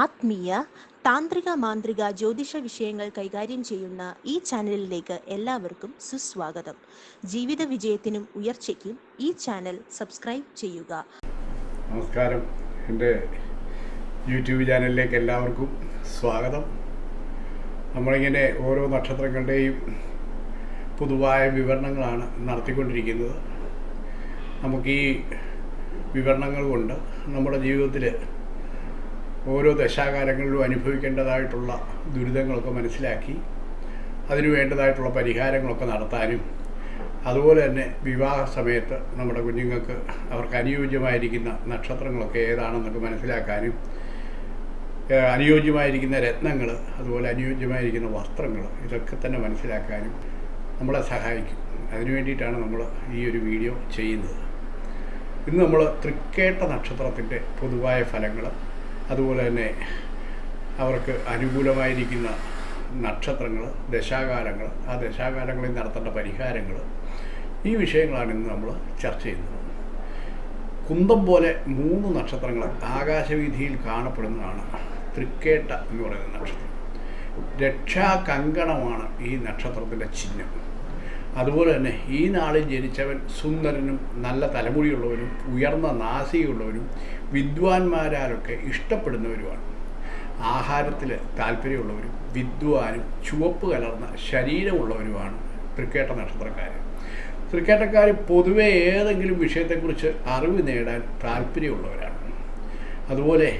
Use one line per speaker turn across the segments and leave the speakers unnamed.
ആത്മീയ താന്ത്രിക മാന്ത്രിക ജ്യോതിഷ വിഷയങ്ങൾ കൈകാര്യം ചെയ്യുന്ന ഈ ചാനലിലേക്ക് എല്ലാവർക്കും സുസ്വാഗതം. ജീവിത വിജയത്തിനും ഉയർച്ചയ്ക്കും ഈ ചാനൽ സബ്സ്ക്രൈബ് ചെയ്യുക.
നമസ്കാരം. എന്റെ യൂട്യൂബ് ചാനലിലേക്ക് എല്ലാവർക്കും സ്വാഗതം. നമ്മളിങ്ങനെ ഓരോ നക്ഷത്രങ്ങളുടെയും പൊതുവായ വിവരണങ്ങളാണ് നടത്തിക്കൊണ്ടിരിക്കുന്നത്. നമുക്ക് ഈ വിവരണങ്ങൾ കൊണ്ട് നമ്മുടെ ജീവിതത്തിൽ ഓരോ ദശാകാലങ്ങളിലും അനുഭവിക്കേണ്ടതായിട്ടുള്ള ദുരിതങ്ങളൊക്കെ മനസ്സിലാക്കി അതിനു വേണ്ടതായിട്ടുള്ള പരിഹാരങ്ങളൊക്കെ നടത്താനും അതുപോലെ തന്നെ വിവാഹ സമയത്ത് നമ്മുടെ കുഞ്ഞുങ്ങൾക്ക് അവർക്ക് അനുയോജ്യമായിരിക്കുന്ന നക്ഷത്രങ്ങളൊക്കെ ഏതാണെന്നൊക്കെ മനസ്സിലാക്കാനും അനുയോജ്യമായിരിക്കുന്ന രത്നങ്ങൾ അതുപോലെ അനുയോജ്യമായിരിക്കുന്ന വസ്ത്രങ്ങൾ ഇതൊക്കെ തന്നെ മനസ്സിലാക്കാനും നമ്മളെ സഹായിക്കും. അതിനു വേണ്ടിയിട്ടാണ് നമ്മൾ ഈ ഒരു വീഡിയോ ചെയ്യുന്നത്. ഇന്ന് നമ്മൾ തൃക്കേട്ട നക്ഷത്രത്തിന്റെ പൊതുവായ ഫലങ്ങൾ അതുപോലെ തന്നെ അവർക്ക് അനുകൂലമായിരിക്കുന്ന നക്ഷത്രങ്ങൾ ദശാകാലങ്ങൾ ആ ദശാകാലങ്ങളിൽ നടത്തേണ്ട പരിഹാരങ്ങൾ ഈ വിഷയങ്ങളാണ് ഇന്ന് നമ്മൾ ചർച്ച ചെയ്യുന്നത്. കുന്തം പോലെ മൂന്ന് നക്ഷത്രങ്ങൾ ആകാശവീതിയിൽ കാണപ്പെടുന്നതാണ് തൃക്കേട്ട എന്ന് പറയുന്ന നക്ഷത്രം. രക്ഷാകങ്കണമാണ് ഈ നക്ഷത്രത്തിന്റെ ചിഹ്നം. അതുപോലെ തന്നെ ഈ നാളിൽ ജനിച്ചവൻ സുന്ദരനും നല്ല തലമുടിയുള്ളവരും ഉയർന്ന നാസികയുള്ളവരും വിദ്വാൻമാരാലൊക്കെ ഇഷ്ടപ്പെടുന്നവരുമാണ്. ആഹാരത്തിൽ താല്പര്യമുള്ളവരും വിദ്വാനും ചുവപ്പ് കലർന്ന ശരീരമുള്ളവരുമാണ് തൃക്കേട്ട നക്ഷത്രക്കാർ തൃക്കേട്ടക്കാർ പൊതുവെ ഏതെങ്കിലും വിഷയത്തെക്കുറിച്ച് അറിവ് നേടാൻ താല്പര്യമുള്ളവരാണ്. അതുപോലെ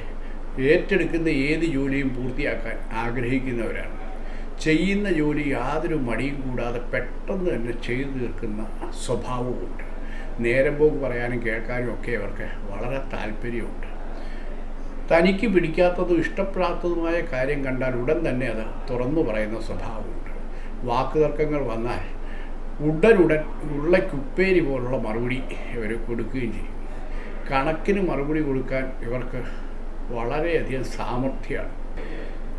ഏറ്റെടുക്കുന്ന ഏത് ജോലിയും പൂർത്തിയാക്കാൻ ആഗ്രഹിക്കുന്നവരാണ്. ചെയ്യുന്ന ജോലി യാതൊരു മടിയും കൂടാതെ പെട്ടെന്ന് തന്നെ ചെയ്തു തീർക്കുന്ന സ്വഭാവമുണ്ട്. നേരം പോക്ക് പറയാനും കേൾക്കാനും ഒക്കെ അവർക്ക് വളരെ താല്പര്യമുണ്ട്. തനിക്ക് പിടിക്കാത്തതും ഇഷ്ടപ്പെടാത്തതുമായ കാര്യം കണ്ടാൽ ഉടൻ തന്നെ അത് തുറന്നു പറയുന്ന സ്വഭാവമുണ്ട്. വാക്കുതർക്കങ്ങൾ വന്നാൽ ഉടനുടൻ ഉള്ളക്കുപ്പേരി പോലുള്ള മറുപടി ഇവർ കൊടുക്കുകയും ചെയ്യും. കണക്കിന് മറുപടി കൊടുക്കാൻ ഇവർക്ക് വളരെയധികം സാമർഥ്യമാണ്.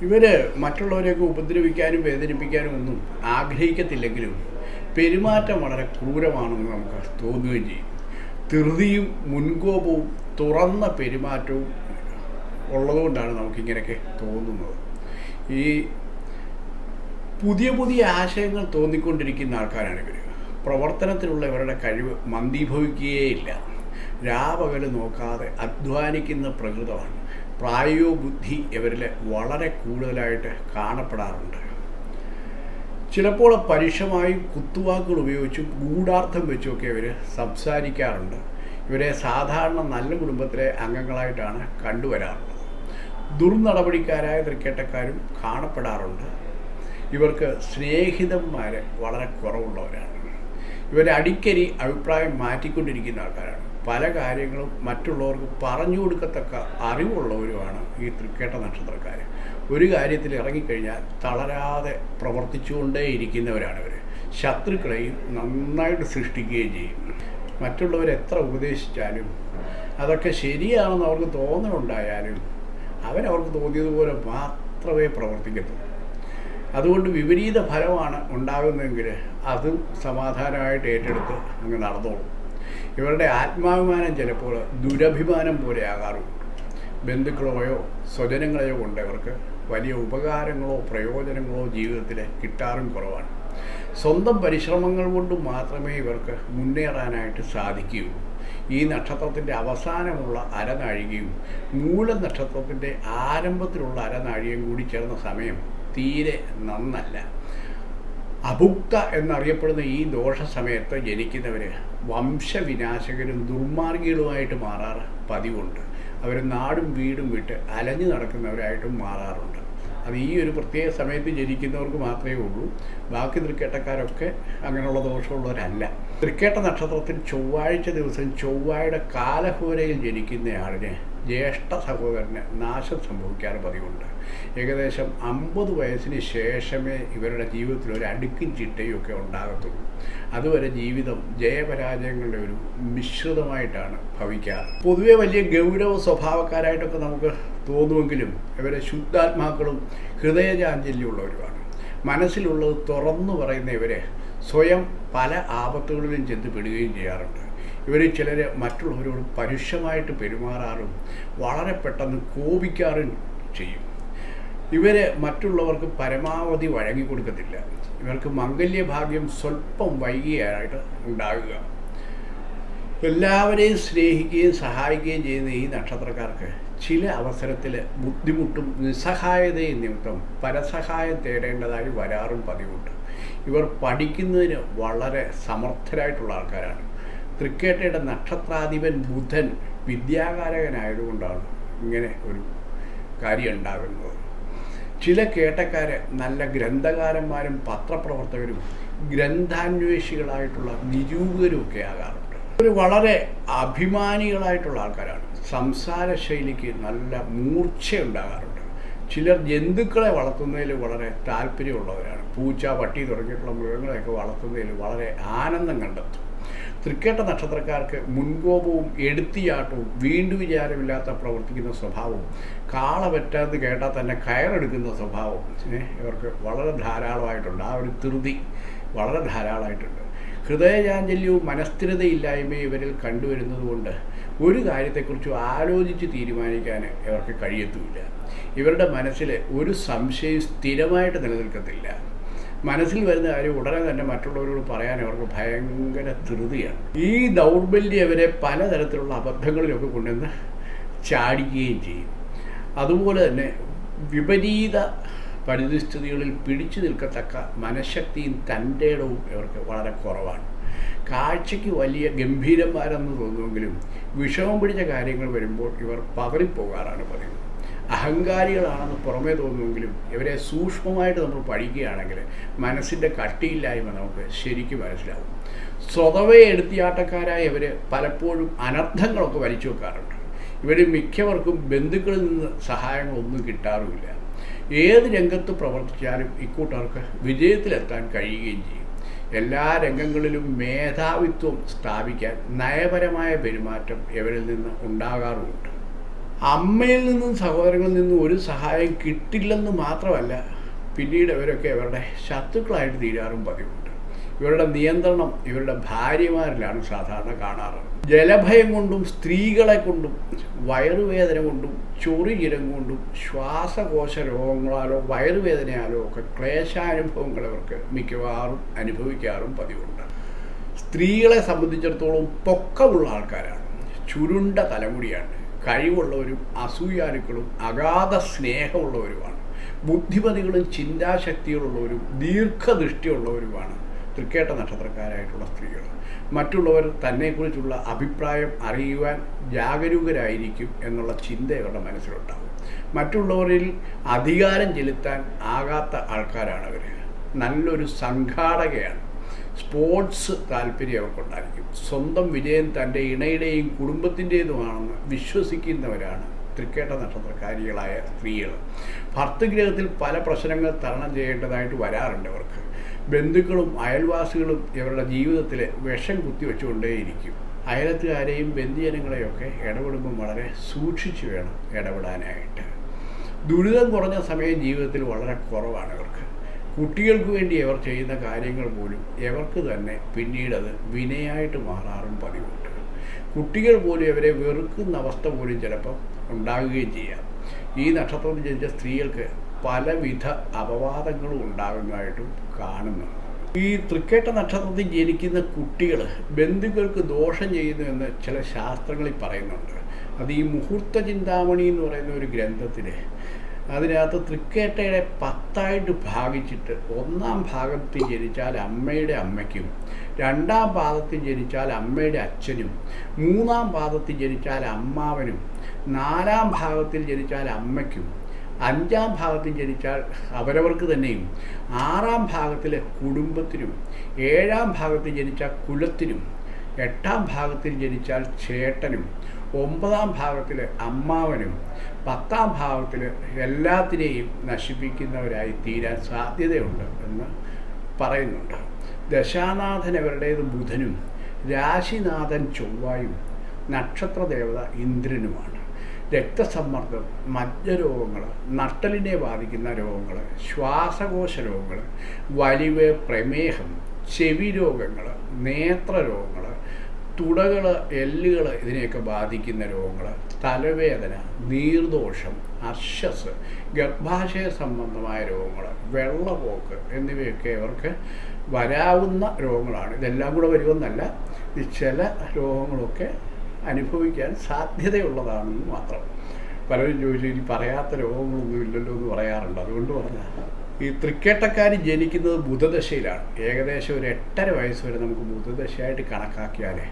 ഇവർ മറ്റുള്ളവരെയൊക്കെ ഉപദ്രവിക്കാനും വേദനിപ്പിക്കാനും ഒന്നും ആഗ്രഹിക്കത്തില്ലെങ്കിലും പെരുമാറ്റം വളരെ ക്രൂരമാണെന്ന് നമുക്ക് തോന്നുകയും ചെയ്യും. ധൃതിയും മുൻകോപവും തുറന്ന പെരുമാറ്റവും ഉള്ളതുകൊണ്ടാണ് നമുക്കിങ്ങനെയൊക്കെ തോന്നുന്നത്. ഈ പുതിയ പുതിയ ആശയങ്ങൾ തോന്നിക്കൊണ്ടിരിക്കുന്ന ആൾക്കാരാണ് ഇവർ പ്രവർത്തനത്തിലുള്ള ഇവരുടെ കഴിവ് മന്ദീഭവിക്കുകയേയില്ല. രാപകൽ നോക്കാതെ അധ്വാനിക്കുന്ന പ്രകൃതമാണ്. പ്രായോ ബുദ്ധി ഇവരിൽ വളരെ കൂടുതലായിട്ട് കാണപ്പെടാറുണ്ട്. ചിലപ്പോൾ പരുഷമായും കുത്തുവാക്കുകൾ ഉപയോഗിച്ചും ഗൂഢാർത്ഥം വെച്ചുമൊക്കെ ഇവർ സംസാരിക്കാറുണ്ട്. ഇവരെ സാധാരണ നല്ല കുടുംബത്തിലെ അംഗങ്ങളായിട്ടാണ് കണ്ടുവരാറുള്ളത്. ദുർനടപടിക്കാരായ ക്രിക്കറ്റക്കാരും കാണപ്പെടാറുണ്ട്. ഇവർക്ക് സ്നേഹിതന്മാർ വളരെ കുറവുള്ളവരാണ്. ഇവരെ അടിക്കടി അഭിപ്രായം മാറ്റിക്കൊണ്ടിരിക്കുന്ന ആൾക്കാരാണ്. പല കാര്യങ്ങളും മറ്റുള്ളവർക്ക് പറഞ്ഞു കൊടുക്കത്തക്ക അറിവുള്ളവരുമാണ് ഈ തൃക്കേട്ട നക്ഷത്രക്കാർ. ഒരു കാര്യത്തിൽ ഇറങ്ങിക്കഴിഞ്ഞാൽ തളരാതെ പ്രവർത്തിച്ചുകൊണ്ടേ ഇരിക്കുന്നവരാണ് ഇവർ ശത്രുക്കളെയും നന്നായിട്ട് സൃഷ്ടിക്കുകയും ചെയ്യും. മറ്റുള്ളവർ എത്ര ഉപദേശിച്ചാലും അതൊക്കെ ശരിയാണെന്ന് അവർക്ക് തോന്നലുണ്ടായാലും അവരവർക്ക് തോന്നിയതുപോലെ മാത്രമേ പ്രവർത്തിക്കത്തുള്ളൂ. അതുകൊണ്ട് വിപരീത ഫലമാണ് ഉണ്ടാകുന്നതെങ്കിൽ അതും സമാധാനമായിട്ട് ഏറ്റെടുത്ത് അങ്ങ് നടന്നോളും. ഇവരുടെ ആത്മാഭിമാനം ചിലപ്പോൾ ദുരഭിമാനം പോലെ ആകാറുള്ളൂ ബന്ധുക്കളെയോ സ്വജനങ്ങളെയോ കൊണ്ട് ഇവർക്ക് വലിയ ഉപകാരങ്ങളോ പ്രയോജനങ്ങളോ ജീവിതത്തിൽ കിട്ടാറും കുറവാണ്. സ്വന്തം പരിശ്രമങ്ങൾ കൊണ്ട് മാത്രമേ ഇവർക്ക് മുന്നേറാനായിട്ട് സാധിക്കുകയുള്ളൂ ഈ നക്ഷത്രത്തിന്റെ അവസാനമുള്ള അരനാഴികയും മൂല നക്ഷത്രത്തിന്റെ ആരംഭത്തിലുള്ള അരനാഴികയും കൂടി ചേർന്ന സമയം തീരെ നന്നല്ല. അഭുക്ത എന്നറിയപ്പെടുന്ന ഈ ദോഷ സമയത്ത് ജനിക്കുന്നവർ വംശവിനാശകരും ദുർമാർഗികളുമായിട്ട് മാറാറ് പതിവുണ്ട്. അവർ നാടും വീടും വിട്ട് അലഞ്ഞു നടക്കുന്നവരായിട്ടും മാറാറുണ്ട്. അത് ഈ ഒരു പ്രത്യേക സമയത്ത് ജനിക്കുന്നവർക്ക് മാത്രമേ ഉള്ളൂ. ബാക്കി തൃക്കേട്ടക്കാരൊക്കെ അങ്ങനെയുള്ള ദോഷമുള്ളവരല്ല. തൃക്കേട്ട നക്ഷത്രത്തിൽ ചൊവ്വാഴ്ച ദിവസം ചൊവ്വായുടെ കാലഹോരയിൽ ജനിക്കുന്നയാളിന് ജ്യേഷ്ഠ സഹോദരന് നാശം സംഭവിക്കാറ് പതിവുണ്ട്. ഏകദേശം അമ്പത് വയസ്സിന് ശേഷമേ ഇവരുടെ ജീവിതത്തിൽ ഒരു അടുക്കും ചിട്ടയും ഒക്കെ ഉണ്ടാകത്തുള്ളൂ. അതുവരെ ജീവിതം ജയപരാജയങ്ങളുടെ ഒരു മിശ്രിതമായിട്ടാണ് ഭവിക്കാറ്. പൊതുവെ വലിയ ഗൗരവ സ്വഭാവക്കാരായിട്ടൊക്കെ നമുക്ക് തോന്നുമെങ്കിലും ഇവരെ ശുദ്ധാത്മാക്കളും ഹൃദയചാഞ്ചല്യമുള്ളവരുമാണ്. മനസ്സിലുള്ളത് തുറന്നു പറയുന്ന ഇവരെ സ്വയം പല ആപത്തുകളിലും ചെന്ന് പെടുകയും ചെയ്യാറുണ്ട്. ഇവർ ചിലർ മറ്റുള്ളവരോട് പരുഷമായിട്ട് പെരുമാറാറും വളരെ പെട്ടെന്ന് കോപിക്കാറും ചെയ്യും. ഇവർ മറ്റുള്ളവർക്ക് പരമാവധി വഴങ്ങിക്കൊടുക്കത്തില്ല ഇവർക്ക് മംഗല്യഭാഗ്യം സ്വല്പം വൈകിയായിട്ട് ഉണ്ടാകുക. എല്ലാവരെയും സ്നേഹിക്കുകയും സഹായിക്കുകയും ചെയ്യുന്ന ഈ നക്ഷത്രക്കാർക്ക് ചില അവസരത്തിൽ ബുദ്ധിമുട്ടും നിസ്സഹായതയും നിമിത്തം പരസഹായം തേടേണ്ടതായി വരാറും പതിവുണ്ട്. ഇവർ പഠിക്കുന്നതിന് വളരെ സമർത്ഥരായിട്ടുള്ള ആൾക്കാരാണ്. തൃക്കേട്ടയുടെ നക്ഷത്രാധിപൻ ബുധൻ വിദ്യാകാരകനായതുകൊണ്ടാണ് ഇങ്ങനെ ഒരു കാര്യം ഉണ്ടാകുന്നത് ചില കേട്ടക്കാര് നല്ല ഗ്രന്ഥകാരന്മാരും പത്രപ്രവർത്തകരും ഗ്രന്ഥാന്വേഷികളായിട്ടുള്ള നിരൂപകരും ഒക്കെ ആകാറുണ്ട്. ഒരു വളരെ അഭിമാനികളായിട്ടുള്ള ആൾക്കാരാണ്. സംസാര ശൈലിക്ക് നല്ല മൂർച്ച ഉണ്ടാകാറുണ്ട് ചിലർ ജന്തുക്കളെ വളർത്തുന്നതിൽ വളരെ താല്പര്യമുള്ളവരാണ്. പൂച്ച പട്ടി തുടങ്ങിയിട്ടുള്ള മൃഗങ്ങളെയൊക്കെ വളർത്തുന്നതിൽ വളരെ ആനന്ദം കണ്ടെത്തും. തൃക്കേട്ട നക്ഷത്രക്കാർക്ക് മുൻകോപവും എടുത്തിയാട്ടവും വീണ്ടു വിചാരമില്ലാത്ത പ്രവർത്തിക്കുന്ന സ്വഭാവവും കാള പറ്റാതെ കേട്ടാൽ തന്നെ കയറെടുക്കുന്ന സ്വഭാവം ഇവർക്ക് വളരെ ധാരാളമായിട്ടുണ്ട്. ആ ഒരു ധൃതി വളരെ ധാരാളമായിട്ടുണ്ട്. ഹൃദയചാഞ്ചല്യവും മനസ്ഥിരതയില്ലായ്മയും ഇവരിൽ കണ്ടുവരുന്നത് കൊണ്ട് ഒരു കാര്യത്തെക്കുറിച്ച് ആലോചിച്ച് തീരുമാനിക്കാൻ ഇവർക്ക് കഴിയത്തുമില്ല. ഇവരുടെ മനസ്സിൽ ഒരു സംശയം സ്ഥിരമായിട്ട് നിലനിൽക്കത്തില്ല. മനസ്സിൽ വരുന്ന കാര്യം ഉടനെ തന്നെ മറ്റുള്ളവരോട് പറയാൻ അവർക്ക് ഭയങ്കര ധൃതിയാണ്. ഈ ദൗർബല്യം അവരെ പലതരത്തിലുള്ള അബദ്ധങ്ങളിലൊക്കെ കൊണ്ടുവന്ന് ചാടിക്കുകയും ചെയ്യും. അതുപോലെ തന്നെ വിപരീത പരിതസ്ഥിതികളിൽ പിടിച്ചു നിൽക്കത്തക്ക മനഃശക്തിയും തന്റെ ഇടവും ഇവർക്ക് വളരെ കുറവാണ്. കാഴ്ചയ്ക്ക് വലിയ ഗംഭീരന്മാരെന്ന് തോന്നുമെങ്കിലും വിഷമം പിടിച്ച കാര്യങ്ങൾ വരുമ്പോൾ ഇവർ പതറിപ്പോകാറാണ് പതിവ് അഹങ്കാരികളാണെന്ന് പുറമേ തോന്നുമെങ്കിലും ഇവരെ സൂക്ഷ്മമായിട്ട് നമ്മൾ പഠിക്കുകയാണെങ്കിൽ മനസ്സിന്റെ കട്ടിയില്ലായ്മ നമുക്ക് ശരിക്കും മനസ്സിലാവും. സ്വതവേ എടുത്തിയാട്ടക്കാരായ ഇവർ പലപ്പോഴും അനർത്ഥങ്ങളൊക്കെ വലിച്ചു വെക്കാറുണ്ട്. ഇവർ മിക്കവർക്കും ബന്ധുക്കളിൽ നിന്ന് സഹായങ്ങളൊന്നും കിട്ടാറുമില്ല. ഏത് രംഗത്ത് പ്രവർത്തിച്ചാലും ഇക്കൂട്ടർക്ക് വിജയത്തിലെത്താൻ കഴിയുകയും ചെയ്യും. എല്ലാ രംഗങ്ങളിലും മേധാവിത്വം സ്ഥാപിക്കാൻ നയപരമായ പെരുമാറ്റം ഇവരിൽ നിന്ന് ഉണ്ടാകാറുമുണ്ട്. അമ്മയിൽ നിന്നും സഹോദരങ്ങളിൽ നിന്നും ഒരു സഹായം കിട്ടില്ലെന്ന് മാത്രമല്ല പിന്നീട് ഇവരൊക്കെ അവരുടെ ശത്രുക്കളായിട്ട് തീരാറും പതിവുണ്ട്. ഇവരുടെ നിയന്ത്രണം ഇവരുടെ ഭാര്യമാരിലാണ് സാധാരണ കാണാറ് ജലഭയം കൊണ്ടും സ്ത്രീകളെ കൊണ്ടും വയറുവേദന കൊണ്ടും ചൊറിയിരം കൊണ്ടും ശ്വാസകോശ രോഗങ്ങളാലോ വയറുവേദനയാലോ ഒക്കെ ക്ലേശാനുഭവങ്ങൾ ഇവർക്ക് മിക്കവാറും അനുഭവിക്കാറും പതിവുണ്ട്. സ്ത്രീകളെ സംബന്ധിച്ചിടത്തോളം പൊക്കമുള്ള ആൾക്കാരാണ്. ചുരുണ്ട തലമുടിയാണ് കഴിവുള്ളവരും അസൂയാലുക്കളും അഗാധ സ്നേഹമുള്ളവരുമാണ്. ബുദ്ധിമതികളും ചിന്താശക്തികളുള്ളവരും ദീർഘദൃഷ്ടിയുള്ളവരുമാണ് തൃക്കേട്ട നക്ഷത്രക്കാരായിട്ടുള്ള സ്ത്രീകൾ. മറ്റുള്ളവർ തന്നെക്കുറിച്ചുള്ള അഭിപ്രായം അറിയുവാൻ ജാഗരൂകരായിരിക്കും എന്നുള്ള ചിന്ത അവരുടെ മനസ്സിലുണ്ടാകും മറ്റുള്ളവരിൽ അധികാരം ചെലുത്താൻ ആകാത്ത ആൾക്കാരാണ് അവർ നല്ലൊരു സംഘാടകയാണ്. സ്പോർട്സ് താല്പര്യം അവർക്കുണ്ടായിരിക്കും. സ്വന്തം വിജയം തന്റെ ഇണയുടെയും കുടുംബത്തിന്റേതുമാണെന്ന് വിശ്വസിക്കുന്നവരാണ് തൃക്കേട്ട നക്ഷത്രക്കാരികളായ സ്ത്രീകൾ. ഭർത്തൃഗ്രഹത്തിൽ പല പ്രശ്നങ്ങൾ തരണം ചെയ്യേണ്ടതായിട്ട് വരാറുണ്ട് അവർക്ക്. ബന്ധുക്കളും അയൽവാസികളും ഇവരുടെ ജീവിതത്തിൽ വിഷം കുത്തിവെച്ചുകൊണ്ടേയിരിക്കും. അയലത്തുകാരെയും ബന്ധുജനങ്ങളെയൊക്കെ ഇടപെടുമ്പോൾ വളരെ സൂക്ഷിച്ചു വേണം ഇടപെടാനായിട്ട്. ദുരിതം കുറഞ്ഞ സമയം ജീവിതത്തിൽ വളരെ കുറവാണ് ഇവർക്ക്. കുട്ടികൾക്ക് വേണ്ടി അവർ ചെയ്യുന്ന കാര്യങ്ങൾ പോലും അവർക്ക് തന്നെ പിന്നീട് വിനയായിട്ട് മാറാറും പതിവുണ്ട്. കുട്ടികൾ പോലും അവരെ വെറുക്കുന്ന അവസ്ഥ പോലും ചിലപ്പോൾ ഉണ്ടാകുകയും ചെയ്യാം. ഈ നക്ഷത്രത്തിൽ ജനിച്ച സ്ത്രീകൾക്ക് പലവിധ അപവാദങ്ങളും ഉണ്ടാകുന്നതായിട്ടും കാണുന്നുണ്ട്. ഈ തൃക്കേട്ട നക്ഷത്രത്തിൽ ജനിക്കുന്ന കുട്ടികൾ ബന്ധുക്കൾക്ക് ദോഷം ചെയ്യുന്നു എന്ന് ചില ശാസ്ത്രങ്ങളിൽ പറയുന്നുണ്ട്. അത് ഈ മുഹൂർത്ത ചിന്താമണി എന്ന് പറയുന്ന ഒരു ഗ്രന്ഥത്തിൽ അതിനകത്ത് തൃക്കേട്ടയുടെ പത്തായിട്ട് ഭാഗിച്ചിട്ട് ഒന്നാം ഭാഗത്തിൽ ജനിച്ചാൽ അമ്മയുടെ അമ്മയ്ക്കും രണ്ടാം പാദത്തിൽ ജനിച്ചാൽ അമ്മയുടെ അച്ഛനും മൂന്നാം പാദത്തിൽ ജനിച്ചാൽ അമ്മാവനും നാലാം ഭാഗത്തിൽ ജനിച്ചാൽ അമ്മയ്ക്കും അഞ്ചാം ഭാഗത്തിൽ ജനിച്ചാൽ അവരവർക്ക് തന്നെയും ആറാം ഭാഗത്തിലെ കുടുംബത്തിനും ഏഴാം ഭാഗത്തിൽ ജനിച്ചാൽ കുലത്തിനും എട്ടാം ഭാഗത്തിൽ ജനിച്ചാൽ ചേട്ടനും ഒമ്പതാം ഭാവത്തിൽ അമ്മാവനും പത്താം ഭാവത്തിൽ എല്ലാത്തിനെയും നശിപ്പിക്കുന്നവരായി തീരാൻ സാധ്യതയുണ്ട് എന്ന് പറയുന്നുണ്ട്. ദശാനാഥൻ അവരുടേത് ബുധനും രാശിനാഥൻ ചൊവ്വായും നക്ഷത്രദേവത ഇന്ദ്രനുമാണ്. രക്തസമ്മർദ്ദം മജ്ജരോഗങ്ങൾ നട്ടലിനെ ബാധിക്കുന്ന രോഗങ്ങൾ ശ്വാസകോശ രോഗങ്ങൾ വലിവ് പ്രമേഹം ചെവി രോഗങ്ങൾ നേത്രരോഗങ്ങൾ തുടകൾ എല്ലുകൾ ഇതിനെയൊക്കെ ബാധിക്കുന്ന രോഗങ്ങൾ തലവേദന നീർദോഷം അർശസ് ഗർഭാശയ സംബന്ധമായ രോഗങ്ങൾ വെള്ളപോക്ക് എന്നിവയൊക്കെ അവർക്ക് വരാവുന്ന രോഗങ്ങളാണ്. ഇതെല്ലാം കൂടെ വരുമെന്നല്ല ഈ ചില രോഗങ്ങളൊക്കെ അനുഭവിക്കാൻ സാധ്യതയുള്ളതാണെന്ന് മാത്രം. പലരും ചോദിച്ചു ഇനി പറയാത്ത രോഗങ്ങളൊന്നും ഇല്ലല്ലോ എന്ന് പറയാറുണ്ട്. അതുകൊണ്ട് പറഞ്ഞാൽ ഈ തൃക്കേട്ടക്കാർ ജനിക്കുന്നത് ബുധദശയിലാണ്. ഏകദേശം ഒരു എട്ടര വയസ്സ് വരെ നമുക്ക് ബുധദശയായിട്ട് കണക്കാക്കിയാലേ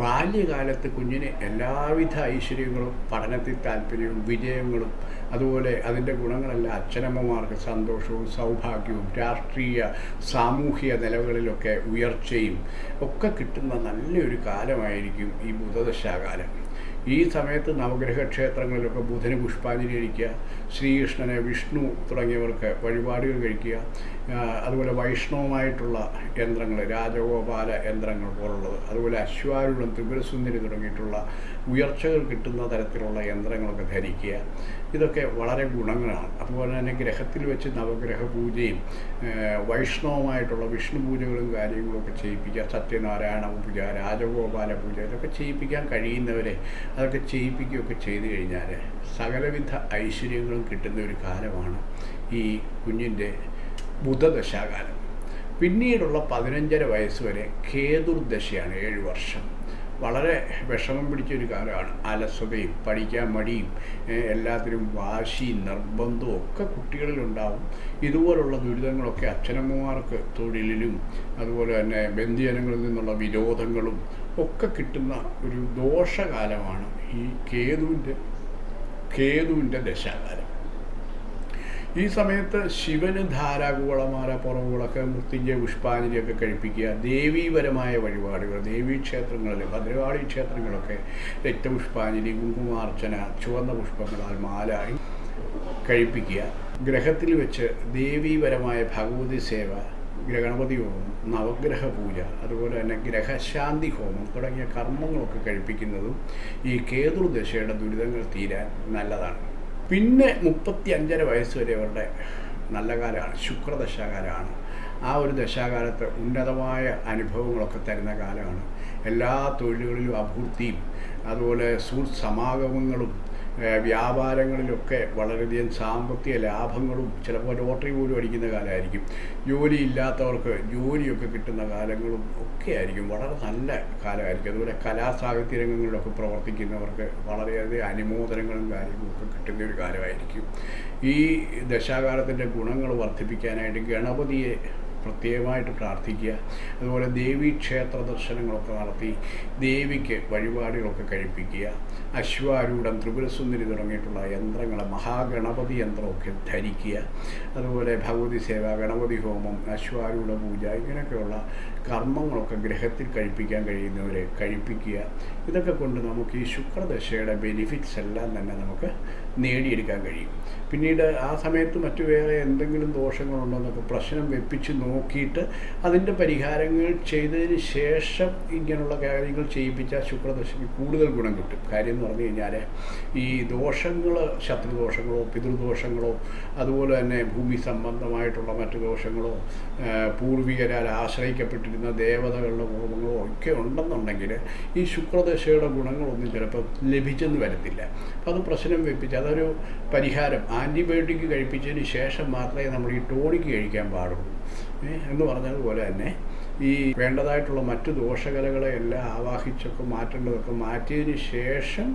ബാല്യകാലത്ത് കുഞ്ഞിന് എല്ലാവിധ ഐശ്വര്യങ്ങളും പഠനത്തിൽ താല്പര്യവും വിജയങ്ങളും അതുപോലെ അതിന്റെ ഗുണങ്ങളെല്ലാം അച്ഛനമ്മമാർക്ക് സന്തോഷവും സൗഭാഗ്യവും രാഷ്ട്രീയ സാമൂഹിക നിലകളിലൊക്കെ ഉയർച്ചയും ഒക്കെ കിട്ടുന്ന നല്ലൊരു കാലമായിരിക്കും ഈ ബുധദശാകാലം. ഈ സമയത്ത് നവഗ്രഹ ക്ഷേത്രങ്ങളിലൊക്കെ ബുധന് പുഷ്പാഞ്ജലി കഴിക്കുക ശ്രീകൃഷ്ണനെ വിഷ്ണു തുടങ്ങിയവർക്ക് വഴിപാടുകൾ കഴിക്കുക അതുപോലെ വൈഷ്ണവമായിട്ടുള്ള യന്ത്രങ്ങൾ രാജഗോപാല യന്ത്രങ്ങൾ പോലുള്ളത് അതുപോലെ അശ്വാരൂഢം ത്രിപുരസുന്ദരി തുടങ്ങിയിട്ടുള്ള ഉയർച്ചകൾ കിട്ടുന്ന തരത്തിലുള്ള യന്ത്രങ്ങളൊക്കെ ധരിക്കുക. ഇതൊക്കെ വളരെ ഗുണങ്ങളാണ്. അതുപോലെ തന്നെ ഗ്രഹത്തിൽ വെച്ച് നവഗ്രഹ പൂജയും വൈഷ്ണവമായിട്ടുള്ള വിഷ്ണു പൂജകളും കാര്യങ്ങളൊക്കെ ചെയ്യിപ്പിക്കുക സത്യനാരായണ പൂജ രാജഗോപാല പൂജ ഇതൊക്കെ ചെയ്യിപ്പിക്കാൻ കഴിയുന്നവരെ അതൊക്കെ ചെയ്യിപ്പിക്കുകയൊക്കെ ചെയ്തു കഴിഞ്ഞാൽ സകലവിധ ഐശ്വര്യങ്ങളും കിട്ടുന്ന ഒരു കാലമാണ് ഈ കുഞ്ഞിന്റെ ബുധദശാകാലം. പിന്നീടുള്ള പതിനഞ്ചര വയസ്സ് വരെ കേതുർദശയാണ് ഏഴ് വർഷം. വളരെ വിഷമം പിടിച്ചൊരു കാലമാണ് അലസതയും പഠിക്കാൻ മടിയും എല്ലാത്തിനും വാശിയും നിർബന്ധവും ഒക്കെ കുട്ടികളിലുണ്ടാവും. ഇതുപോലുള്ള ദുരിതങ്ങളൊക്കെ അച്ഛനമ്മമാർക്ക് തൊഴിലിലും അതുപോലെ തന്നെ ബന്ധുജനങ്ങളിൽ നിന്നുള്ള വിരോധങ്ങളും ഒക്കെ കിട്ടുന്ന ഒരു ദോഷകാലമാണ് ഈ കേതുവിന്റെ കേതുവിന്റെ ദശാകാലം. ഈ സമയത്ത് ശിവന് ധാരാകുളമാല പുറവുകളൊക്കെ മൃത്യുഞ്ജയ പുഷ്പാഞ്ജലിയൊക്കെ കഴിപ്പിക്കുക ദേവീപരമായ വഴിപാടുകൾ ദേവീ ക്ഷേത്രങ്ങളിൽ ഭദ്രകാളി ക്ഷേത്രങ്ങളൊക്കെ രക്തപുഷ്പാഞ്ജലി കുങ്കുമാർച്ചന ചുവന്ന പുഷ്പങ്ങളാൽ മാല കഴിപ്പിക്കുക. ഗ്രഹത്തിൽ വെച്ച് ദേവീപരമായ ഭഗവതി സേവ ഗണപതി ഹോമം നവഗ്രഹ പൂജ അതുപോലെ തന്നെ ഗ്രഹശാന്തി ഹോമം തുടങ്ങിയ കർമ്മങ്ങളൊക്കെ കഴിപ്പിക്കുന്നതും ഈ കേതുർദശയുടെ ദുരിതങ്ങൾ തീരാൻ നല്ലതാണ്. പിന്നെ മുപ്പത്തി അഞ്ചര വയസ്സ് വരെ അവരുടെ നല്ല കാലമാണ് ശുക്രദശാകാലമാണ്. ആ ഒരു ദശാകാലത്ത് ഉന്നതമായ അനുഭവങ്ങളൊക്കെ തരുന്ന കാലമാണ്. എല്ലാ തൊഴിലുകളിലും അഭിവൃദ്ധിയും അതുപോലെ സുഹൃത്ത് സമാഗമങ്ങളും വ്യാപാരങ്ങളിലൊക്കെ വളരെയധികം സാമ്പത്തിക ലാഭങ്ങളും ചിലപ്പോൾ ലോട്ടറി പോലും അടിക്കുന്ന കാലമായിരിക്കും. ജോലി ഇല്ലാത്തവർക്ക് ജോലിയൊക്കെ കിട്ടുന്ന കാലങ്ങളും ഒക്കെ ആയിരിക്കും. വളരെ നല്ല കാലമായിരിക്കും. അതുപോലെ കലാസാഹിത്യ രംഗങ്ങളിലൊക്കെ പ്രവർത്തിക്കുന്നവർക്ക് വളരെയധികം അനുമോദനങ്ങളും കാര്യങ്ങളും ഒക്കെ കിട്ടുന്ന ഒരു കാലമായിരിക്കും. ഈ ദശാകാലത്തിന്റെ ഗുണങ്ങൾ വർദ്ധിപ്പിക്കാനായിട്ട് ഗണപതിയെ പ്രത്യേകമായിട്ട് പ്രാർത്ഥിക്കുക. അതുപോലെ ദേവീ ക്ഷേത്ര ദർശനങ്ങളൊക്കെ നടത്തി ദേവിക്ക് വഴിപാടുകളൊക്കെ കഴിപ്പിക്കുക. അശ്വാരൂഢം ത്രിപുരസുന്ദരി തുടങ്ങിയിട്ടുള്ള യന്ത്രങ്ങൾ മഹാഗണപതി യന്ത്രമൊക്കെ ധരിക്കുക. അതുപോലെ ഭഗവതി സേവ ഗണപതി ഹോമം അശ്വാരൂഢ പൂജ ഇങ്ങനെയൊക്കെയുള്ള കർമ്മങ്ങളൊക്കെ ഗ്രഹത്തിൽ കഴിപ്പിക്കാൻ കഴിയുന്നവരെ കഴിപ്പിക്കുക. ഇതൊക്കെ കൊണ്ട് നമുക്ക് ഈ ശുക്രദശയുടെ ബെനിഫിറ്റ്സ് എല്ലാം തന്നെ നമുക്ക് നേടിയെടുക്കാൻ കഴിയും. പിന്നീട് ആ സമയത്ത് മറ്റു വേറെ എന്തെങ്കിലും ദോഷങ്ങളുണ്ടോ എന്നൊക്കെ പ്രശ്നം വെപ്പിച്ച് നോക്കിയിട്ട് അതിന്റെ പരിഹാരങ്ങൾ ചെയ്തതിന് ശേഷം ഇങ്ങനെയുള്ള കാര്യങ്ങൾ ചെയ്യിപ്പിച്ചാൽ ശുക്രദശയ്ക്ക് കൂടുതൽ ഗുണം കിട്ടും. കാര്യം എന്ന് പറഞ്ഞു കഴിഞ്ഞാൽ ഈ ദോഷങ്ങൾ ശത്രുദോഷങ്ങളോ പിതൃദോഷങ്ങളോ അതുപോലെ തന്നെ ഭൂമി സംബന്ധമായിട്ടുള്ള മറ്റു ദോഷങ്ങളോ പൂർവികരാൽ ആശ്രയിക്കപ്പെട്ടിരുന്ന ദേവതകളുടെ കോപങ്ങളോ ഒക്കെ ഉണ്ടെന്നുണ്ടെങ്കിൽ ഈ ശുക്രദശയുടെ ഗുണങ്ങളൊന്നും ചിലപ്പോൾ ലഭിച്ചെന്ന് വരത്തില്ല. അപ്പോൾ അത് പ്രശ്നം വെപ്പിച്ച് അതൊരു പരിഹാരം. ആന്റിബയോട്ടിക് കഴിപ്പിച്ചതിന് ശേഷം മാത്രമേ നമ്മൾ ഈ ടോണിക്ക് കഴിക്കാൻ പാടുള്ളൂ. എന്ന് പറഞ്ഞതുപോലെ തന്നെ ഈ വേണ്ടതായിട്ടുള്ള മറ്റു ദോഷകലകളെ എല്ലാം ആവാഹിച്ചൊക്കെ മാറ്റേണ്ടതൊക്കെ മാറ്റിയതിന് ശേഷം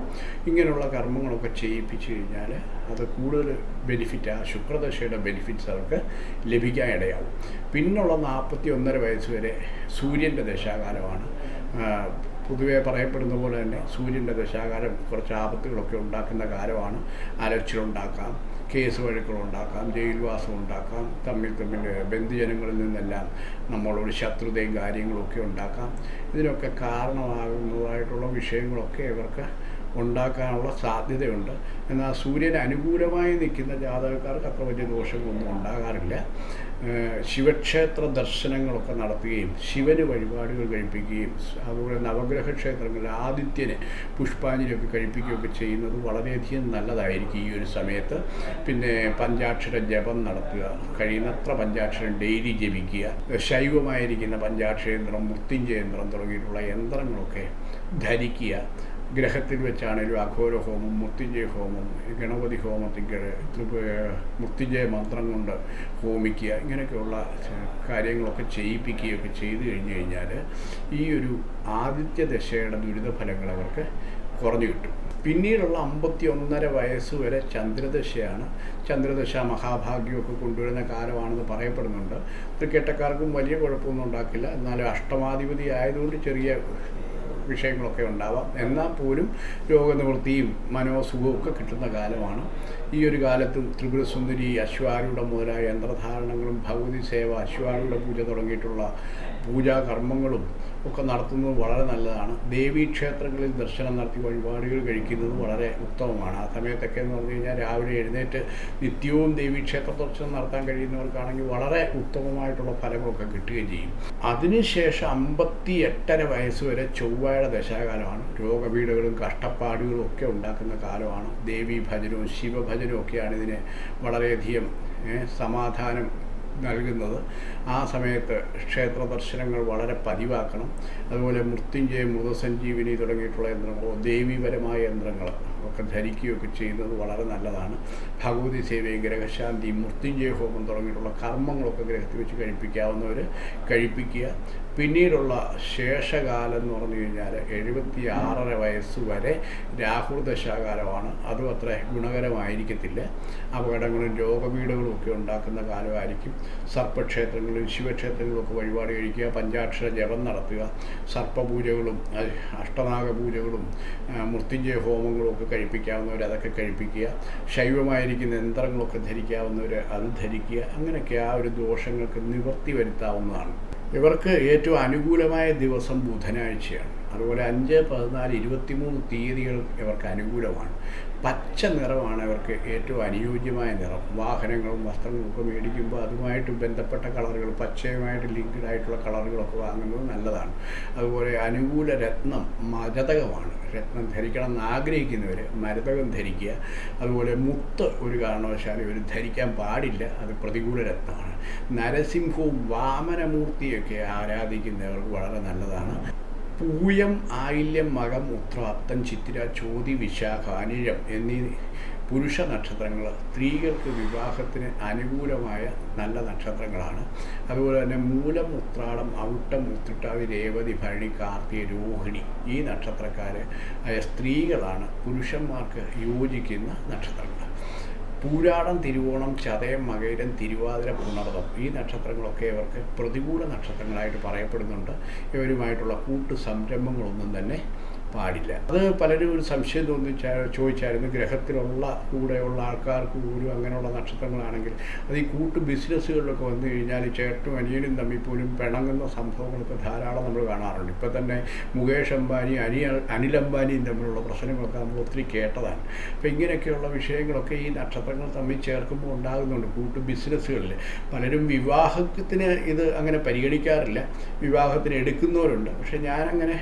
ഇങ്ങനെയുള്ള കർമ്മങ്ങളൊക്കെ ചെയ്യിപ്പിച്ചു കഴിഞ്ഞാൽ അത് കൂടുതൽ ബെനിഫിറ്റ് ആ ശുക്രദശയുടെ ബെനിഫിറ്റ്സ് അവർക്ക് ലഭിക്കാൻ ഇടയാവും. പിന്നുള്ള നാൽപ്പത്തി ഒന്നര വയസ്സ് വരെ സൂര്യന്റെ ദശാകാലമാണ്. പൊതുവെ പറയപ്പെടുന്ന പോലെ തന്നെ സൂര്യന്റെ ദശാകാലം കുറച്ച് ആപത്തുകളൊക്കെ ഉണ്ടാക്കുന്ന കാലമാണ്. അലച്ചിലുണ്ടാക്കാം കേസ് വഴക്കുകളുണ്ടാക്കാം ജയിൽവാസം ഉണ്ടാക്കാം തമ്മിൽ തമ്മിൽ ബന്ധുജനങ്ങളിൽ നിന്നെല്ലാം നമ്മളോട് ശത്രുതയും കാര്യങ്ങളൊക്കെ ഉണ്ടാക്കാം. ഇതിനൊക്കെ കാരണമാകുന്നതായിട്ടുള്ള വിഷയങ്ങളൊക്കെ ഇവർക്ക് ഉണ്ടാക്കാനുള്ള സാധ്യതയുണ്ട്. എന്നാൽ സൂര്യന് അനുകൂലമായി നിൽക്കുന്ന ജാതകക്കാർക്ക് അത്ര വലിയ ദോഷങ്ങളൊന്നും ഉണ്ടാകാറില്ല. ശിവക്ഷേത്ര ദർശനങ്ങളൊക്കെ നടത്തുകയും ശിവന് വഴിപാടുകൾ കഴിപ്പിക്കുകയും അതുപോലെ നവഗ്രഹ ക്ഷേത്രങ്ങളിൽ ആദിത്യന് പുഷ്പാഞ്ജലിയൊക്കെ കഴിപ്പിക്കുകയൊക്കെ ചെയ്യുന്നത് വളരെയധികം നല്ലതായിരിക്കും ഈ ഒരു സമയത്ത്. പിന്നെ പഞ്ചാക്ഷര ജപം നടത്തുക കഴിയുന്നത്ര പഞ്ചാക്ഷരം ഡെയിലി ജപിക്കുക ശൈവമായിരിക്കുന്ന പഞ്ചാക്ഷരയന്ത്രം മൃത്യുഞ്ജയന്ത്രം തുടങ്ങിയിട്ടുള്ള യന്ത്രങ്ങളൊക്കെ ധരിക്കുക ഗ്രഹത്തിൽ വെച്ചാണേലും അഘോര ഹോമം മൃത്യുഞ്ജയ ഹോമം ഗണപതി ഹോമത്തിൽ മൃത്യുഞ്ജയ മന്ത്രം കൊണ്ട് ഹോമിക്കുക ഇങ്ങനെയൊക്കെയുള്ള കാര്യങ്ങളൊക്കെ ചെയ്യിപ്പിക്കുകയൊക്കെ ചെയ്തു കഴിഞ്ഞു കഴിഞ്ഞാൽ ഈ ഒരു ആദിത്യ ദശയുടെ ദുരിതഫലങ്ങൾ അവർക്ക് കുറഞ്ഞു കിട്ടും. പിന്നീടുള്ള അമ്പത്തി ഒന്നര വയസ്സ് വരെ ചന്ദ്രദശയാണ്. ചന്ദ്രദശ മഹാഭാഗ്യമൊക്കെ കൊണ്ടുവരുന്ന കാലമാണെന്ന് പറയപ്പെടുന്നുണ്ട്. ക്രിക്കറ്റക്കാർക്കും വലിയ കുഴപ്പമൊന്നും ഉണ്ടാക്കില്ല. എന്നാലും അഷ്ടമാധിപതി ആയതുകൊണ്ട് ചെറിയ വിഷയങ്ങളൊക്കെ ഉണ്ടാവാം. എന്നാൽ പോലും രോഗനിവൃത്തിയും മനോസുഖവും ഒക്കെ കിട്ടുന്ന കാലമാണ്. ഈ ഒരു കാലത്തും ത്രിപുരസുന്ദരി അശ്വാരൂഢ മുതലായ യന്ത്രധാരണങ്ങളും ഭഗവതി സേവ അശ്വാരൂഢ പൂജ തുടങ്ങിയിട്ടുള്ള പൂജാകർമ്മങ്ങളും ഒക്കെ നടത്തുന്നത് വളരെ നല്ലതാണ്. ദേവീ ക്ഷേത്രങ്ങളിൽ ദർശനം നടത്തി വഴിപാടുകൾ കഴിക്കുന്നത് വളരെ ഉത്തമമാണ്. ആ സമയത്തൊക്കെ എന്ന് പറഞ്ഞു കഴിഞ്ഞാൽ രാവിലെ എഴുന്നേറ്റ് നിത്യവും ദേവീ ക്ഷേത്ര ദർശനം നടത്താൻ കഴിയുന്നവർക്കാണെങ്കിൽ വളരെ ഉത്തമമായിട്ടുള്ള ഫലങ്ങളൊക്കെ കിട്ടുകയും ചെയ്യും. അതിനുശേഷം അമ്പത്തി എട്ടര വയസ്സ് വരെ ചൊവ്വയുടെ ദശാകാലമാണ്. രോഗപീഠകളും കഷ്ടപ്പാടുകളും ഒക്കെ ഉണ്ടാക്കുന്ന കാലമാണ്. ദേവീ ഭജനവും ശിവഭജനവും ഒക്കെയാണ് ഇതിനെ വളരെയധികം സമാധാനം നൽകുന്നത്. ആ സമയത്ത് ക്ഷേത്ര ദർശനങ്ങൾ വളരെ പതിവാക്കണം. അതുപോലെ മൃത്യുഞ്ജയ മൃതസഞ്ജീവിനി തുടങ്ങിയിട്ടുള്ള യന്ത്രങ്ങളോ ദേവീപരമായ യന്ത്രങ്ങൾ ഒക്കെ ധരിക്കുകയൊക്കെ ചെയ്യുന്നത് വളരെ നല്ലതാണ്. ഭഗവതി സേവയും ഗ്രഹശാന്തി മൃത്യുഞ്ജയ ഹോമം തുടങ്ങിയിട്ടുള്ള കർമ്മങ്ങളൊക്കെ ഗ്രഹത്തിൽ വെച്ച് കഴിപ്പിക്കാവുന്നവർ കഴിപ്പിക്കുക. പിന്നീടുള്ള ശേഷകാലം എന്ന് പറഞ്ഞു കഴിഞ്ഞാൽ എഴുപത്തി ആറര വയസ്സ് വരെ രാഹുൽ ദശാകാലമാണ്. അതും അത്ര ഗുണകരമായിരിക്കത്തില്ല. അപകടങ്ങളും രോഗപീഠകളും ഒക്കെ ഉണ്ടാക്കുന്ന കാലമായിരിക്കും. സർപ്പക്ഷേത്രങ്ങളിലും ശിവക്ഷേത്രങ്ങളിലൊക്കെ വഴിപാട് കഴിക്കുക പഞ്ചാക്ഷര ജപം നടത്തുക സർപ്പപൂജകളും അഷ്ടനാഗ പൂജകളും മൃത്യുഞ്ജയ ഹോമങ്ങളും ഒക്കെ കഴിപ്പിക്കാവുന്നവർ അതൊക്കെ കഴിപ്പിക്കുക ശൈവമായിരിക്കുന്ന യന്ത്രങ്ങളൊക്കെ ധരിക്കാവുന്നവർ അത് ധരിക്കുക അങ്ങനെയൊക്കെ ആ ഒരു ദോഷങ്ങൾക്ക് നിവർത്തി വരുത്താവുന്നതാണ്. ഇവർക്ക് ഏറ്റവും അനുകൂലമായ ദിവസം ബുധനാഴ്ചയാണ്. അതുപോലെ അഞ്ച് പതിനാല് ഇരുപത്തിമൂന്ന് തീയതികൾ ഇവർക്ക് അനുകൂലമാണ്. പച്ച നിറമാണ് അവർക്ക് ഏറ്റവും അനുയോജ്യമായ നിറം. വാഹനങ്ങളും വസ്ത്രങ്ങളും ഒക്കെ മേടിക്കുമ്പോൾ അതുമായിട്ട് ബന്ധപ്പെട്ട കളറുകൾ പച്ചയുമായിട്ട് ലിങ്ക്ഡ് ആയിട്ടുള്ള കളറുകളൊക്കെ വാങ്ങുന്നത് നല്ലതാണ്. അതുപോലെ അനുകൂല രത്നം മരതകമാണ് രത്നം ധരിക്കണം എന്ന് ആഗ്രഹിക്കുന്നവർ മരതകം ധരിക്കുക. അതുപോലെ മുത്ത് ഒരു കാരണവശാലും ഇവർ ധരിക്കാൻ പാടില്ല. അത് പ്രതികൂല രത്നമാണ്. നരസിംഹവും വാമനമൂർത്തിയൊക്കെ ആരാധിക്കുന്നവർക്ക് വളരെ നല്ലതാണ്. പൂയം ആയില്യം മകം ഉത്ര അത്തം ചിത്തിര ചോതി വിശാഖ അനിഴം എന്നീ പുരുഷ നക്ഷത്രങ്ങൾ സ്ത്രീകൾക്ക് വിവാഹത്തിന് അനുകൂലമായ നല്ല നക്ഷത്രങ്ങളാണ്. അതുപോലെ തന്നെ മൂലം ഉത്രാടം ഔട്ടം ഉത്രിട്ടാവി രേവതി ഭരണി കാർത്തിക രോഹിണി ഈ നക്ഷത്രക്കാർ സ്ത്രീകളാണ് പുരുഷന്മാർക്ക് യോജിക്കുന്ന നക്ഷത്രങ്ങൾ പൂരാടം തിരുവോണം ചതയം മകയിരം തിരുവാതിര പുണർതം ഈ നക്ഷത്രങ്ങളൊക്കെ ഇവർക്ക് പ്രതികൂല നക്ഷത്രങ്ങളായിട്ട് പറയപ്പെടുന്നുണ്ട്. ഇവരുമായിട്ടുള്ള കൂട്ടു സംരംഭങ്ങളൊന്നും തന്നെ പാടില്ല. അത് പലരും ഒരു സംശയം തോന്നിച്ചാ ചോദിച്ചായിരുന്നു ഗ്രഹത്തിലുള്ള കൂടെയുള്ള ആൾക്കാർക്ക് പോലും അങ്ങനെയുള്ള നക്ഷത്രങ്ങളാണെങ്കിൽ അത് ഈ കൂട്ട് ബിസിനസ്സുകളിലൊക്കെ വന്നു കഴിഞ്ഞാൽ ചേട്ടും അനിയനും തമ്മിൽ പോലും പിണങ്ങുന്ന സംഭവങ്ങളൊക്കെ ധാരാളം നമ്മൾ കാണാറുണ്ട്. ഇപ്പം തന്നെ മുകേഷ് അംബാനി അനി അനിൽ അംബാനിയും തമ്മിലുള്ള പ്രശ്നങ്ങളൊക്കെ നമ്മൾ ഒത്തിരി കേട്ടതാണ്. അപ്പം ഇങ്ങനെയൊക്കെയുള്ള വിഷയങ്ങളൊക്കെ ഈ നക്ഷത്രങ്ങൾ തമ്മിൽ ചേർക്കുമ്പോൾ ഉണ്ടാകുന്നുണ്ട് കൂട്ട് ബിസിനസ്സുകളിൽ. പലരും വിവാഹത്തിന് ഇത് അങ്ങനെ പരിഗണിക്കാറില്ല. വിവാഹത്തിന് എടുക്കുന്നവരുണ്ട്. പക്ഷേ ഞാനങ്ങനെ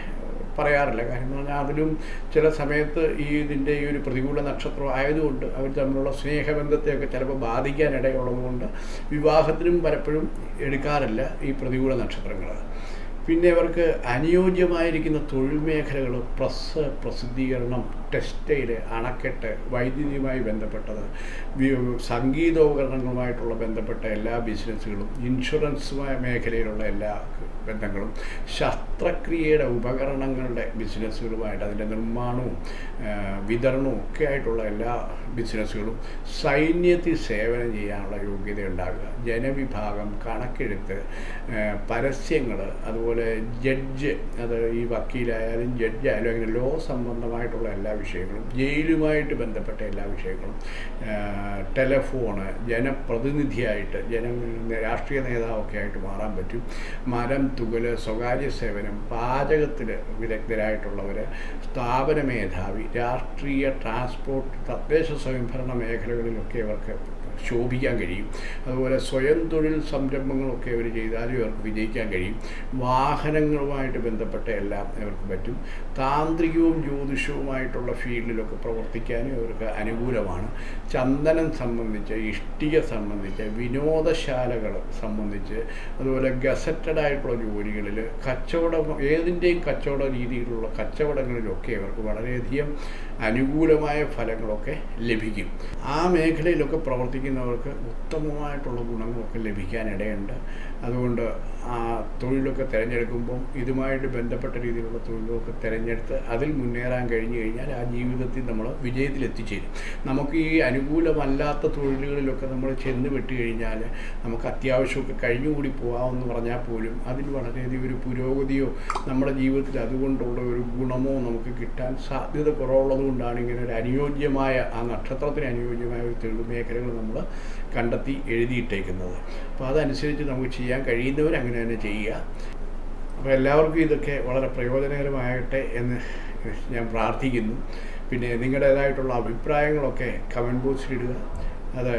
പറയാറില്ല. കാര്യം പറഞ്ഞാൽ അതിലും ചില സമയത്ത് ഈ ഇതിന്റെ ഈ ഒരു പ്രതികൂല നക്ഷത്രം ആയതുകൊണ്ട് അവർ തമ്മിലുള്ള സ്നേഹബന്ധത്തെയൊക്കെ ചിലപ്പോൾ ബാധിക്കാനിടയുള്ളതുകൊണ്ട് വിവാഹത്തിനും പലപ്പോഴും എടുക്കാറില്ല ഈ പ്രതികൂല നക്ഷത്രങ്ങൾ പിന്നെ അവർക്ക് അനുയോജ്യമായിരിക്കുന്ന തൊഴിൽ മേഖലകൾ പ്രസ് പ്രസിദ്ധീകരണം ടെക്സ്റ്റൈൽ അണക്കെട്ട് വൈദ്യുതിയുമായി ബന്ധപ്പെട്ടത് സംഗീതോപകരണങ്ങളുമായിട്ടുള്ള ബന്ധപ്പെട്ട എല്ലാ ബിസിനസ്സുകളും ഇൻഷുറൻസ് മേഖലയിലുള്ള എല്ലാ ബന്ധങ്ങളും ശസ്ത്രക്രിയയുടെ ഉപകരണങ്ങളുടെ ബിസിനസ്സുകളുമായിട്ട് അതിന്റെ നിർമ്മാണവും വിതരണവും ഒക്കെ ആയിട്ടുള്ള എല്ലാ ബിസിനസ്സുകളും സൈന്യത്തിൽ സേവനം ചെയ്യാനുള്ള യോഗ്യത ഉണ്ടാകുക ജനവിഭാഗം കണക്കെടുത്ത് പരസ്യങ്ങൾ അതുപോലെ ജഡ്ജ് അത് ഈ വക്കീലായാലും ജഡ്ജായാലും അങ്ങനെ ലോ സംബന്ധമായിട്ടുള്ള എല്ലാ വിഷയങ്ങളും ജയിലുമായിട്ട് ബന്ധപ്പെട്ട എല്ലാ വിഷയങ്ങളും ടെലഫോണ് ജനപ്രതിനിധിയായിട്ട് ജന രാഷ്ട്രീയ നേതാവൊക്കെ ആയിട്ട് മാറാൻ പറ്റും. മരം തുകൽ സ്വകാര്യ സേവനം പാചകത്തിൽ വിദഗ്ധരായിട്ടുള്ളവർ സ്ഥാപന മേധാവി രാഷ്ട്രീയ ട്രാൻസ്പോർട്ട് തദ്ദേശ സ്വയംഭരണ മേഖലകളിലൊക്കെ ഇവർക്ക് ശോഭിക്കാൻ കഴിയും. അതുപോലെ സ്വയം തൊഴിൽ സംരംഭങ്ങളൊക്കെ അവർ ചെയ്താലും ഇവർക്ക് വിജയിക്കാൻ കഴിയും. വാഹനങ്ങളുമായിട്ട് ബന്ധപ്പെട്ട എല്ലാം ഇവർക്ക് പറ്റും. താന്ത്രികവും ജ്യോതിഷവുമായിട്ടുള്ള ഫീൽഡിലൊക്കെ പ്രവർത്തിക്കാനും ഇവർക്ക് അനുകൂലമാണ്. ചന്ദനം സംബന്ധിച്ച് ഇഷ്ടിക സംബന്ധിച്ച് വിനോദശാലകൾ സംബന്ധിച്ച് അതുപോലെ ഗസറ്റഡ് ആയിട്ടുള്ള ജോലികളിൽ കച്ചവടം ഏതിന്റെയും കച്ചവട രീതിയിലുള്ള കച്ചവടങ്ങളിലൊക്കെ ഇവർക്ക് വളരെയധികം അനുകൂലമായ ഫലങ്ങളൊക്കെ ലഭിക്കും. ആ മേഖലയിലൊക്കെ പ്രവർത്തിക്കുന്നവർക്ക് ഉത്തമമായിട്ടുള്ള ഗുണങ്ങളൊക്കെ ലഭിക്കാനിടയുണ്ട്. അതുകൊണ്ട് ആ തൊഴിലൊക്കെ തിരഞ്ഞെടുക്കുമ്പം ഇതുമായിട്ട് ബന്ധപ്പെട്ട രീതിയിലുള്ള തൊഴിലൊക്കെ തിരഞ്ഞെടുത്ത് അതിൽ മുന്നേറാൻ കഴിഞ്ഞു കഴിഞ്ഞാൽ ആ ജീവിതത്തിൽ നമ്മൾ വിജയത്തിലെത്തിച്ചേരും നമുക്ക് ഈ അനുകൂലമല്ലാത്ത തൊഴിലുകളിലൊക്കെ നമ്മൾ ചെന്ന് വിട്ട് കഴിഞ്ഞാൽ നമുക്ക് അത്യാവശ്യമൊക്കെ കഴിഞ്ഞുകൂടി പോകാമെന്ന് പറഞ്ഞാൽ പോലും അതിൽ വളരെയധികം ഒരു പുരോഗതിയോ നമ്മുടെ ജീവിതത്തിൽ അതുകൊണ്ടുള്ള ഒരു ഗുണമോ നമുക്ക് കിട്ടാൻ സാധ്യത കുറവുള്ളത് കൊണ്ടാണ് ഇങ്ങനെ ഒരു അനുയോജ്യമായ ആ നക്ഷത്രത്തിന് അനുയോജ്യമായ ഒരു തൊഴിൽ മേഖലകൾ നമ്മൾ കണ്ടെത്തി എഴുതിയിട്ടേക്കുന്നത്. അപ്പോൾ അതനുസരിച്ച് നമുക്ക് ചെയ്യാൻ കഴിയുന്നവർ അങ്ങനെ തന്നെ ചെയ്യുക. അപ്പോൾ എല്ലാവർക്കും ഇതൊക്കെ വളരെ പ്രയോജനകരമാകട്ടെ എന്ന് ഞാൻ പ്രാർത്ഥിക്കുന്നു. പിന്നെ നിങ്ങളുടേതായിട്ടുള്ള അഭിപ്രായങ്ങളൊക്കെ കമന്റ് ബോക്സിൽ ഇടുക. അത്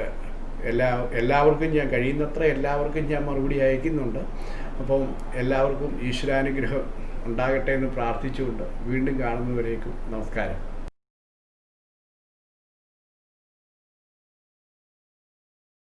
എല്ലാ എല്ലാവർക്കും ഞാൻ കഴിയുന്നത്ര എല്ലാവർക്കും ഞാൻ മറുപടി അയക്കുന്നുണ്ട്. അപ്പം എല്ലാവർക്കും ഈശ്വരാനുഗ്രഹം ഉണ്ടാകട്ടെ എന്ന് പ്രാർത്ഥിച്ചുകൊണ്ട് വീണ്ടും കാണുന്നവരേക്കും നമസ്കാരം.